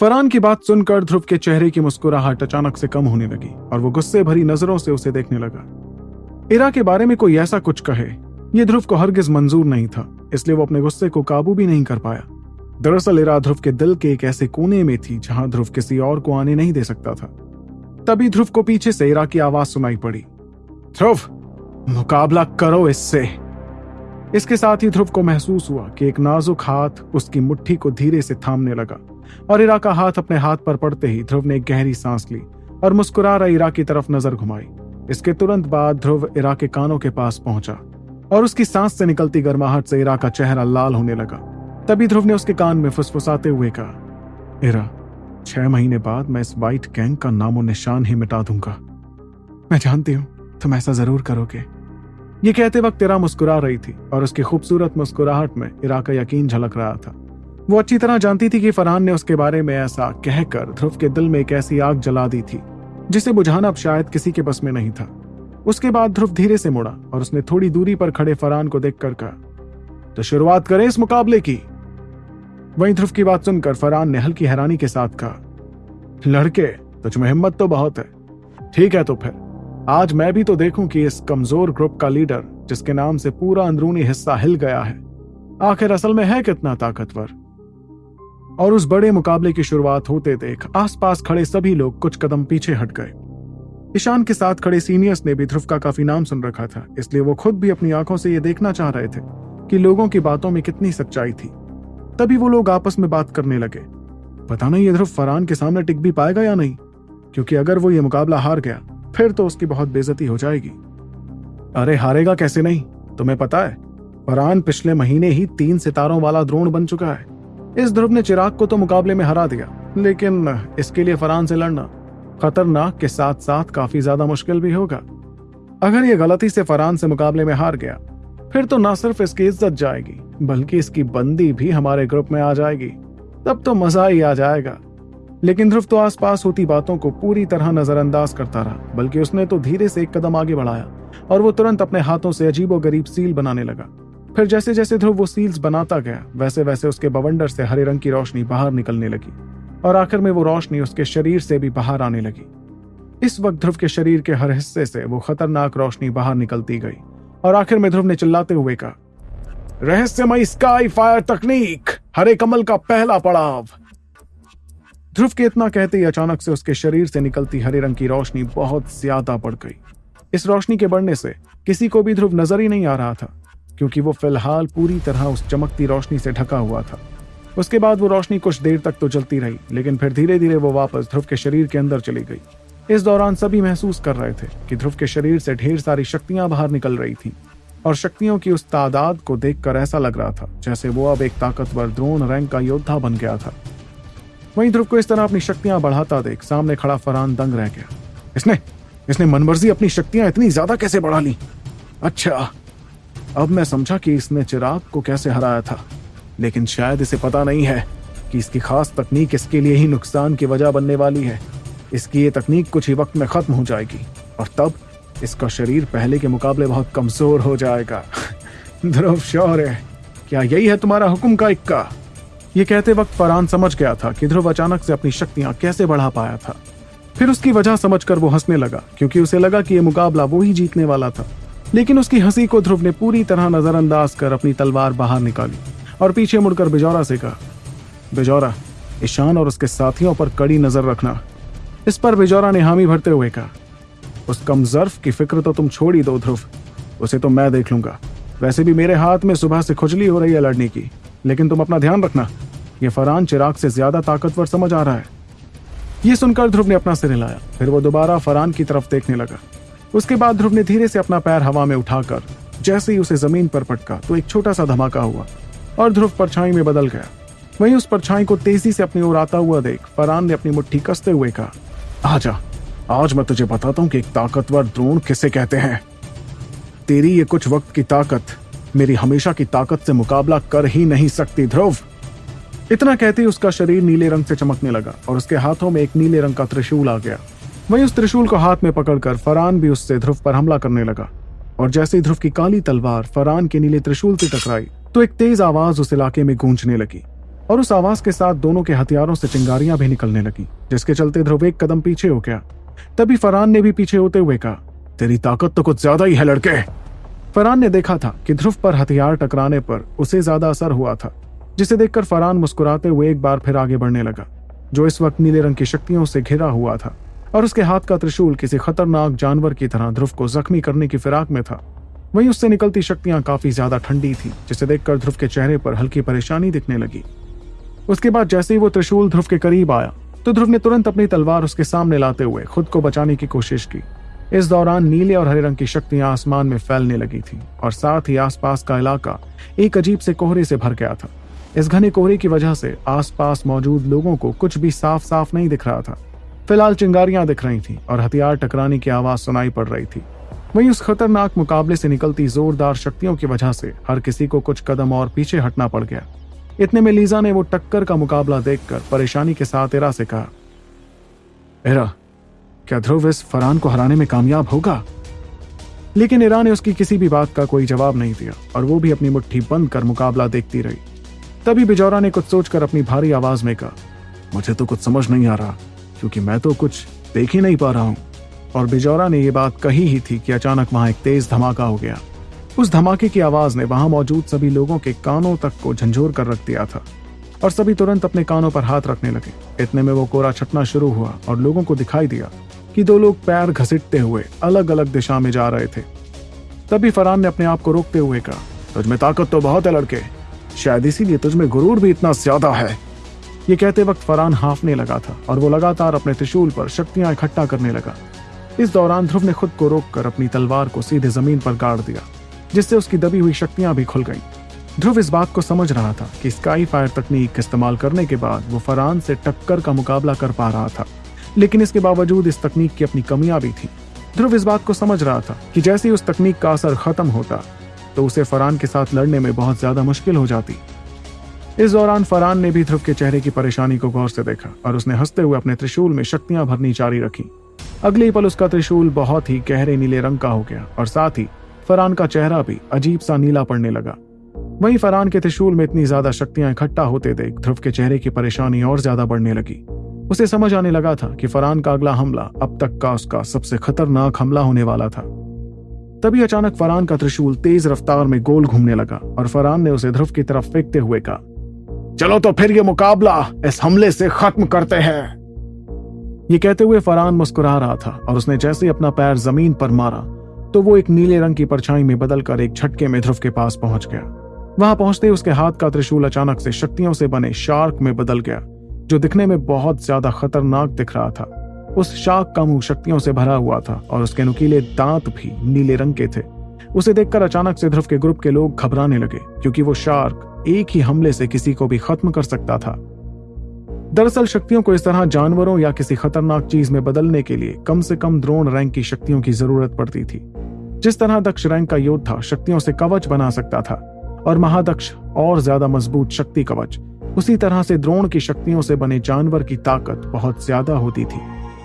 फरहान की बात सुनकर ध्रुव के चेहरे की मुस्कुराहट अचानक से कम होने लगी और वो गुस्से भरी नज़रों से उसे देखने लगा। इरा के बारे में कोई ऐसा कुछ कहे, ये ध्रुव को हरगिज मंजूर नहीं था, इसलिए वो अपने गुस्से को काबू भी नहीं कर पाया। दरअसल इरा ध्रुव के दिल के एक ऐसे कोने में थी जहाँ ध्रुव किसी और को आने नहीं दे सकता था। तभी ध्रुव को पीछे से इरा की आवाज़ सुनाई पड़ी। ध्रुव, मुकाबला करो इससे। इसके साथ ही ध्रुव को महसूस हुआ कि एक नाजुक हाथ उसकी मुट्ठी को धीरे से थामने लगा। और इरा का हाथ अपने हाथ पर पड़ते ही ध्रुव ने गहरी सांस ली और मुस्कुरा रहा इरा की तरफ़ नज़र घुमाई। इसके तुरंत बाद ध्रुव इरा के कानों के पास पहुँचा और उसकी सांस से निकलती गर्माहट से इरा का चेहरा लाल होने लगा। तभी ध्रुव ने उसके कान में फुसफुसाते हुए कहा, इरा, छह महीने बाद मैं इस वाइट गैंग का नामो निशान ही मिटा दूँगा। मैं जानती हूँ, तुम ऐसा ज़रूर करोगे। ये कहते वक्त इरा मुस्कुरा रही थी और उसकी खूबसूरत मुस्कुराहट में इरा का यकीन झलक रहा था। वो अच्छी तरह जानती थी कि फरहान ने उसके बारे में ऐसा कहकर ध्रुव के दिल में एक ऐसी आग जला दी थी, जिसे बुझाना अब शायद किसी के बस में नहीं था। उसके बाद ध्रुव धीरे से मुड़ा और उसने थोड़ी दूरी पर खड़े फरहान को देखकर कहा तो शुरुआत करें इस मुकाबले की। वहीं ध्रुव की बात सुनकर फरहान ने हल्की हैरानी के साथ कहा, लड़के तुझमें हिम्मत तो बहुत है। ठीक है तो फिर, आज मैं भी तो देखूँ कि इस कमज़ोर ग्रुप का लीडर, जिसके नाम से पूरा अंदरूनी हिस्सा हिल गया है, आखिर असल में है कितना ताकतवर? और उस बड़े मुकाबले की शुरुआत होते देख आसपास खड़े सभी लोग कुछ कदम पीछे हट गए। ईशान के साथ खड़े सीनियर्स ने भी ध्रुव का काफ़ी नाम सुन रखा था, इसलिए वो खुद भी अपनी आँखों से ये देखना चाह रहे थे कि लोगों की बातों में कितनी सच्चाई थी। तभी वो लोग आपस में बात करने लगे। पता नहीं ये ध्रुव फरहान के सामने टिक भी पाएगा या नहीं, क्योंकि अगर वो ये मुकाबला हार गया, फिर तो उसकी बहुत बेजती हो जाएगी। अरे हारेगा कैसे नहीं, तुम्हें पता है, फरहान पिछले महीने ही तीन सितारों वाला द्रोण बन चुका है। इस ध्रुव ने चिराग को तो मुकाबले में हरा दिया, लेकिन इसके लिए फरहान से लड़ना खतरनाक के साथ साथ काफ़ी ज़्यादा मुश्किल भी होगा। अगर ये गलती से फरहान से मुकाबले में हार गया, फिर तो न सिर्फ़ इसकी इज़्ज़त जाएगी, बल्कि इसकी बंदी भी हमारे ग्रुप में आ जाएगी। तब तो मज़ा ही आ जाएगा। लेकिन ध्रुव तो आसपास होती बातों को पूरी तरह नजरअंदाज करता रहा, बल्कि उसने तो धीरे से एक कदम आगे बढ़ाया, और वो तुरंत अपने हाथों से अजीबो गरीब सील बनाने लगा। फिर जैसे जैसे ध्रुव वो सील्स बनाता गया, वैसे वैसे उसके बवंडर से हरे रंग की रोशनी बाहर निकलने लगी और आखिर में वो रोशनी उसके शरीर से भी बाहर आने लगी। इस वक्त ध्रुव के शरीर के हर हिस्से से वो खतरनाक रोशनी बाहर निकलती गई और आखिर में ध्रुव ने चिल्लाते हुए कहा, रहस्यमय स्काई फायर तकनीक हरे कमल का पहला पड़ाव. ध्रुव के इतना कहते ही अचानक से उसके शरीर से निकलती हरे रंग की रोशनी बहुत ज़्यादा बढ़ गई। इस रोशनी के बढ़ने से किसी को भी ध्रुव नज़र ही नहीं आ रहा था। क्योंकि वो फ़िलहाल पूरी तरह उस चमकती रोशनी से ढका हुआ था। उसके बाद वो रोशनी कुछ देर तक तो चलती रही, लेकिन फिर धीरे धीरे वो वापस ध्रुव के शरीर के अंदर चली गई। इस दौरान सभी महसूस कर रहे थे कि ध्रुव के शरीर से ढेर सारी शक्तियाँ बाहर निकल रही थी, और शक्तियों की उस तादाद को देखकर ऐसा लग रहा था जैसे वो अब एक ताकतवर द्रोण रैंक का योद्धा बन गया था। वहीं ध्रुव को इस तरह अपनी शक्तियाँ बढ़ाता देख सामने खड़ा फरहान दंग रह गया। इसने इसने मनमर्जी अपनी शक्तियाँ इतनी ज़्यादा कैसे बढ़ा ली? अच्छा अब मैं समझा कि इसने चिराग को कैसे हराया था, लेकिन शायद इसे पता नहीं है कि इसकी खास तकनीक इसके लिए ही नुकसान की वजह बनने वाली है। इसकी ये तकनीक कुछ ही वक्त में खत्म हो जाएगी, और तब इसका शरीर पहले के मुकाबले बहुत कमज़ोर हो जाएगा। ध्रुव, शौर्य, क्या यही है तुम्हारा हुक्म का इक्का? ये कहते वक्त फरहान समझ गया था कि ध्रुव अचानक से अपनी शक्तियाँ कैसे बढ़ा पाया था। फिर उसकी वजह समझकर वो हंसने लगा, क्योंकि उसे लगा कि यह मुकाबला वो ही जीतने वाला था। लेकिन उसकी हँसी को ध्रुव ने पूरी तरह नजरअंदाज कर अपनी तलवार बाहर निकाली और पीछे मुड़कर बिजौरा से कहा, बिजौरा, ईशान और उसके साथियों पर कड़ी नज़र रखना। इस पर बिजौरा ने हामी भरते हुए कहा, उस कमजर्फ की फ़िक्र तो तुम छोड़ ही दो ध्रुव, उसे तो मैं देख लूँगा। वैसे भी मेरे हाथ में सुबह से खुजली हो रही है लड़ने की, लेकिन तुम अपना ध्यान रखना, ये फरहान चिराग से ज़्यादा ताकतवर समझ आ रहा है। ये सुनकर ध्रुव ने अपना सिर हिलाया, फिर वो दोबारा फरहान की तरफ़ देखने लगा। उसके बाद ध्रुव ने धीरे से अपना पैर हवा में उठाकर, जैसे ही उसे ज़मीन पर पटका तो एक छोटा सा धमाका हुआ, और ध्रुव परछाई में बदल गया। वहीं उस परछाई को तेज़ी से अपनी ओर आता हुआ देख, फरहान ने अपनी मुट्ठी कसते हुए कहा, आजा, आज मैं तुझे बताता हूँ कि एक ताकतवर द्रोण किसे कहते हैं। तेरी ये कुछ वक्त की ताकत, मेरी हमेशा की ताकत से मुकाबला कर ही नहीं सकती ध्रुव। इतना कहते ही उसका शरीर नीले रंग से चमकने लगा, और उसके हाथों में एक नीले रंग का त्रिशूल आ गया। वहीं उस त्रिशूल को हाथ में पकड़कर फरान भी उससे ध्रुव पर हमला करने लगा। और जैसे ही ध्रुव की काली तलवार फरहान के नीले त्रिशूल से टकराई तो एक तेज आवाज़ उस इलाके में गूंजने लगी। और उस आवाज़ के साथ दोनों के हथियारों से चिंगारियाँ भी निकलने लगी, जिसके चलते ध्रुव एक कदम पीछे हो गया। तभी फरहान ने भी पीछे होते हुए कहा, तेरी ताकत तो कुछ ज़्यादा ही है, लड़के! फरहान ने देखा था कि ध्रुव पर हथियार टकराने पर उसे ज़्यादा असर हुआ था, जिसे देखकर फरहान मुस्कुराते हुए एक बार फिर आगे बढ़ने लगा, जो इस वक्त नीले रंग की शक्तियों से घिरा हुआ था। और उसके हाथ का त्रिशूल किसी खतरनाक जानवर की तरह ध्रुव को जख्मी करने की फिराक में था। वहीं उससे निकलती शक्तियाँ काफ़ी ज़्यादा ठंडी थी, जिसे देखकर ध्रुव के चेहरे पर हल्की परेशानी दिखने लगी। उसके बाद जैसे ही वो त्रिशूल ध्रुव के करीब आया तो ध्रुव ने तुरंत अपनी तलवार उसके सामने लाते हुए खुद को बचाने की कोशिश की। इस दौरान नीले और हरे रंग की शक्तियाँ आसमान में फैलने लगी थी और साथ ही आसपास का इलाका एक अजीब से कोहरे से भर गया था। इस घने कोहरे की वजह से आसपास मौजूद लोगों को कुछ भी साफ़ साफ़ नहीं दिख रहा था। फ़िलहाल चिंगारियाँ दिख रही थी और हथियार टकराने की आवाज़ सुनाई पड़ रही थी। वहीं उस खतरनाक मुकाबले से निकलती जोरदार शक्तियों की वजह से हर किसी को कुछ कदम और पीछे हटना पड़ गया। इतने में लीजा ने वो टक्कर का मुकाबला देखकर परेशानी के साथ इरा से कहा, इरा, क्या ध्रुव इस फरहान को हराने में कामयाब होगा? लेकिन इरा ने उसकी किसी भी बात का कोई जवाब नहीं दिया और वो भी अपनी मुट्ठी बंद कर मुकाबला देखती रही। तभी बिजौरा ने कुछ सोचकर अपनी भारी आवाज़ में कहा, मुझे तो कुछ समझ नहीं आ रहा। क्योंकि मैं तो कुछ देख ही नहीं पा रहा हूँ। और बिजौरा ने यह बात कही ही थी कि अचानक वहाँ एक तेज धमाका हो गया। उस धमाके की आवाज़ ने वहाँ मौजूद सभी लोगों के कानों तक को झंझोर कर रख दिया था और सभी तुरंत अपने कानों पर हाथ रखने लगे। इतने में वो कोरा छटना शुरू हुआ और लोगों को दिखाई दिया कि दो लोग पैर घसीटते हुए अलग अलग दिशा में जा रहे थे। तभी फरहान ने अपने आप को रोकते हुए कहा तुझमें ताकत तो बहुत है, लड़के। शायद इसीलिए तुझमें गुरूर भी इतना ज़्यादा है। ये कहते वक्त फरहान हाफने लगा था और वो लगातार अपने त्रिशूल पर शक्तियाँ इकट्ठा करने लगा। इस दौरान ध्रुव ने खुद को रोककर अपनी तलवार को सीधे ज़मीन पर गाड़ दिया, जिससे उसकी दबी हुई शक्तियाँ भी खुल गईं। ध्रुव इस बात को समझ रहा था कि स्काई फायर तकनीक इस्तेमाल करने के बाद वो फरहान से टक्कर का मुकाबला कर पा रहा था, लेकिन इसके बावजूद इस तकनीक की अपनी कमियाँ भी थी। ध्रुव इस बात को समझ रहा था कि जैसे ही उस तकनीक का असर खत्म होता तो उसे फरहान के साथ लड़ने में बहुत ज़्यादा मुश्किल हो जाती। इस दौरान फरहान ने भी ध्रुव के चेहरे की परेशानी को गौर से देखा और उसने हँसते हुए अपने त्रिशूल में शक्तियाँ भरनी जारी रखी। अगले पल उसका त्रिशूल बहुत ही गहरे नीले रंग का हो गया और साथ ही फरहान का चेहरा भी अजीब सा नीला पड़ने लगा। वहीं फरहान के त्रिशूल में इतनी ज़्यादा शक्तियाँ इकट्ठा होते देख ध्रुव के चेहरे की परेशानी और ज़्यादा बढ़ने लगी। उसे समझ आने लगा था कि फरहान का अगला हमला अब तक का उसका सबसे खतरनाक हमला होने वाला था। तभी अचानक फरहान का त्रिशूल तेज रफ्तार में गोल घूमने लगा और फरहान ने उसे ध्रुव की तरफ़ फेंकते हुए कहा चलो तो फिर ये मुकाबला इस हमले से खत्म करते हैं। ये कहते हुए फरहान मुस्कुरा रहा था और उसने जैसे ही अपना पैर ज़मीन पर मारा तो वो एक नीले रंग की परछाई में बदलकर एक झटके में ध्रुव के पास पहुँच गया। वहाँ पहुँचते ही उसके हाथ का त्रिशूल अचानक से शक्तियों से बने शार्क में बदल गया, जो दिखने में बहुत ज़्यादा खतरनाक दिख रहा था। उस शार्क का मुँह शक्तियों से भरा हुआ था और उसके नुकीले दांत भी नीले रंग के थे। उसे देखकर अचानक से ध्रुव के ग्रुप के लोग घबराने लगे, क्योंकि वो शार्क एक ही हमले से किसी को भी खत्म कर सकता था। दरअसल शक्तियों को इस तरह जानवरों या किसी खतरनाक चीज़ में बदलने के लिए कम से कम द्रोण रैंक की शक्तियों की ज़रूरत पड़ती थी। जिस तरह दक्ष रैंक का योद्धा शक्तियों से कवच बना सकता था, और महादक्ष और ज़्यादा मज़बूत शक्ति कवच, उसी तरह से द्रोण की शक्तियों से बने जानवर की ताकत बहुत ज़्यादा होती थी।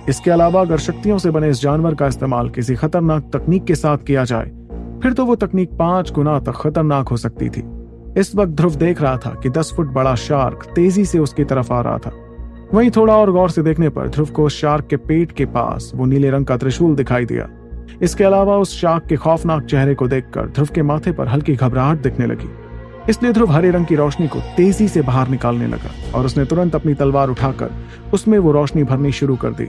इसके अलावा अगर शक्तियों से बने इस जानवर का इस्तेमाल किसी खतरनाक तकनीक के साथ किया जाए फिर तो वो तकनीक पाँच गुना तक खतरनाक हो सकती थी। इस वक्त ध्रुव देख रहा था कि दस फुट बड़ा शार्क तेज़ी से उसकी तरफ़ आ रहा था। वहीं थोड़ा और गौर से देखने पर ध्रुव को शार्क के पेट के पास वो नीले रंग का त्रिशूल दिखाई दिया। इसके अलावा उस शार्क के खौफनाक चेहरे को देखकर ध्रुव के माथे पर हल्की घबराहट दिखने लगी। इसलिए ध्रुव हरे रंग की रोशनी को तेज़ी से बाहर निकालने लगा और उसने तुरंत अपनी तलवार उठाकर उसमें वो रोशनी भरनी शुरू कर दी।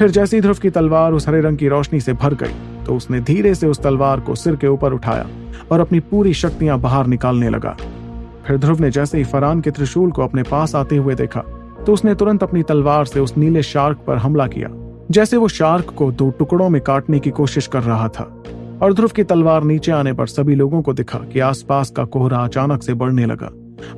फिर जैसे ध्रुव की तलवार उस हरे रंग की रोशनी से भर गई तो उसने धीरे से उस तलवार को सिर के ऊपर उठाया और अपनी पूरी शक्तियाँ बाहर निकालने लगा। फिर ध्रुव ने जैसे ही फरान के त्रिशूल को अपने पास आते हुए देखा तो उसने तुरंत अपनी तलवार से उस नीले शार्क पर हमला किया, जैसे वो शार्क को दो टुकड़ों में काटने की कोशिश कर रहा था। और ध्रुव की तलवार नीचे आने पर सभी लोगों को दिखा कि आसपास का कोहरा अचानक से बढ़ने लगा,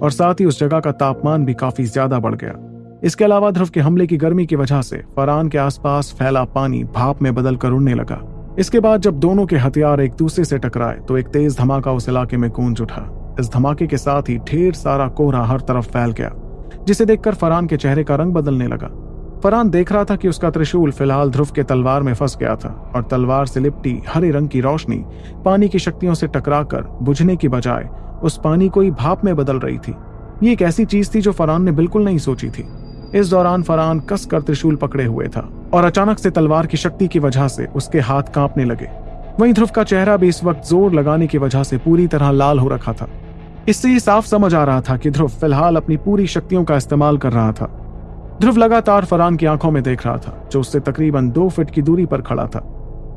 और साथ ही उस जगह का तापमान भी काफ़ी ज़्यादा बढ़ गया। इसके अलावा ध्रुव के हमले की गर्मी की वजह से फरान के आसपास फैला पानी भाप में बदल कर उड़ने लगा। इसके बाद जब दोनों के हथियार एक दूसरे से टकराए तो एक तेज धमाका उस इलाके में गूंज उठा। इस धमाके के साथ ही ढेर सारा कोहरा हर तरफ़ फैल गया, जिसे देखकर फरान के चेहरे का रंग बदलने लगा। फरहान देख रहा था कि उसका त्रिशूल फ़िलहाल ध्रुव के तलवार में फंस गया था, और तलवार से लिपटी हरे रंग की रोशनी पानी की शक्तियों से टकराकर बुझने की बजाय उस पानी को ही भाप में बदल रही थी। ये एक ऐसी चीज़ थी जो फरहान ने बिल्कुल नहीं सोची थी। इस दौरान फरहान कस कर त्रिशूल पकड़े हुए था और अचानक से तलवार की शक्ति की वजह से उसके हाथ कांपने लगे। वहीं ध्रुव का चेहरा भी इस वक्त ज़ोर लगाने की वजह से पूरी तरह लाल हो रखा था। इससे ये साफ़ समझ आ रहा था कि ध्रुव फ़िलहाल अपनी पूरी शक्तियों का इस्तेमाल कर रहा था। ध्रुव लगातार फरहान की आँखों में देख रहा था, जो उससे तकरीबन दो फीट की दूरी पर खड़ा था।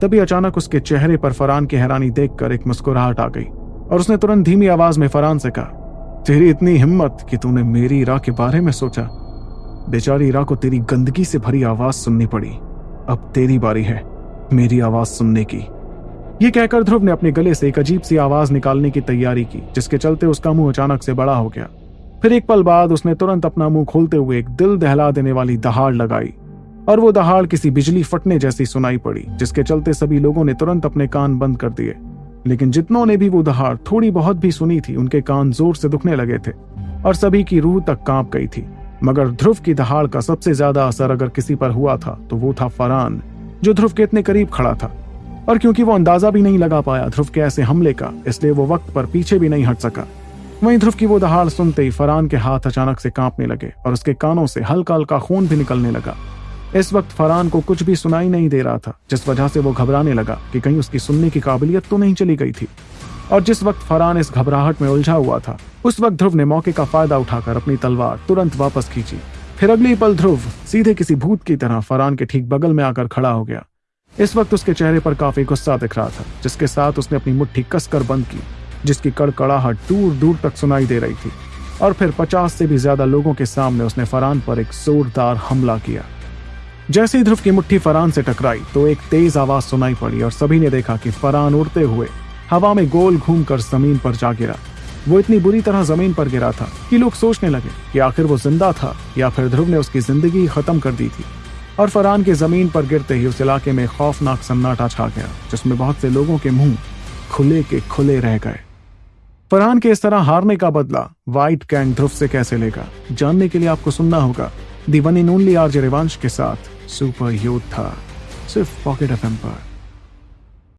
तभी अचानक उसके चेहरे पर फरहान की हैरानी देखकर एक मुस्कुराहट आ गई और उसने तुरंत धीमी आवाज़ में फरहान से कहा, तेरी इतनी हिम्मत कि तूने मेरी राह के बारे में सोचा बेचारी इरा को तेरी गंदगी से भरी आवाज़ सुननी पड़ी। अब तेरी बारी है, मेरी आवाज़ सुनने की। ये कहकर ध्रुव ने अपने गले से एक अजीब सी आवाज़ निकालने की तैयारी की, जिसके चलते उसका मुँह अचानक से बड़ा हो गया। फिर एक पल बाद उसने तुरंत अपना मुँह खोलते हुए एक दिल दहला देने वाली दहाड़ लगाई, और वो दहाड़ किसी बिजली फटने जैसी सुनाई पड़ी, जिसके चलते सभी लोगों ने तुरंत अपने कान बंद कर दिए। लेकिन जितनों ने भी वो दहाड़ थोड़ी बहुत भी सुनी थी, उनके कान ज़ोर से दुखने लगे थे, और सभी की रूह तक काँप गई थी। मगर ध्रुव की दहाड़ का सबसे ज़्यादा असर अगर किसी पर हुआ था तो वो था फरहान, जो ध्रुव के इतने करीब खड़ा था। और क्योंकि वो अंदाज़ा भी नहीं लगा पाया ध्रुव के ऐसे हमले का, इसलिए वो वक्त पर पीछे भी नहीं हट सका। वहीं ध्रुव की वो दहाड़ सुनते ही फरहान के हाथ अचानक से कांपने लगे और उसके कानों से हल्का हल्का खून भी निकलने लगा। इस वक्त फरहान को कुछ भी सुनाई नहीं दे रहा था, जिस वजह से वो घबराने लगा कि कहीं उसकी सुनने की काबिलियत तो नहीं चली गई थी। और जिस वक्त फरहान इस घबराहट में उलझा हुआ था, उस वक्त ध्रुव ने मौके का फ़ायदा उठाकर अपनी तलवार तुरंत वापस खींची। फिर अगली पल ध्रुव सीधे किसी भूत की तरह फरहान के ठीक बगल में आकर खड़ा हो गया। इस वक्त उसके चेहरे पर काफ़ी गुस्सा दिख रहा था, जिसके साथ उसने अपनी मुट्ठी कसकर बंद की, जिसकी कड़कड़ाहट दूर दूर तक सुनाई दे रही थी। और फिर पचास से भी ज़्यादा लोगों के सामने उसने फरहान पर एक जोरदार हमला किया। जैसे ही ध्रुव की मुट्ठी फरहान से टकराई तो एक तेज आवाज़ सुनाई पड़ी और सभी ने देखा कि फरहान उड़ते हुए हवा में गोल घूमकर ज़मीन पर जा गिरा। वो इतनी बुरी तरह ज़मीन पर गिरा था कि लोग सोचने लगे कि आखिर वो ज़िंदा था या फिर ध्रुव ने उसकी ज़िंदगी खत्म कर दी थी। और फरहान के ज़मीन पर गिरते ही उस इलाके में खौफनाक सन्नाटा छा गया, जिसमें बहुत से लोगों के मुँह खुले के खुले रह गए। फरहान के इस तरह हारने का बदला व्हाइट कैंग ध्रुव से कैसे लेगा? जानने के लिए आपको सुनना होगा the one and only RJ Rivansh के साथ सुपर योद्धा सिर्फ़ पॉकेट एफ़ पर।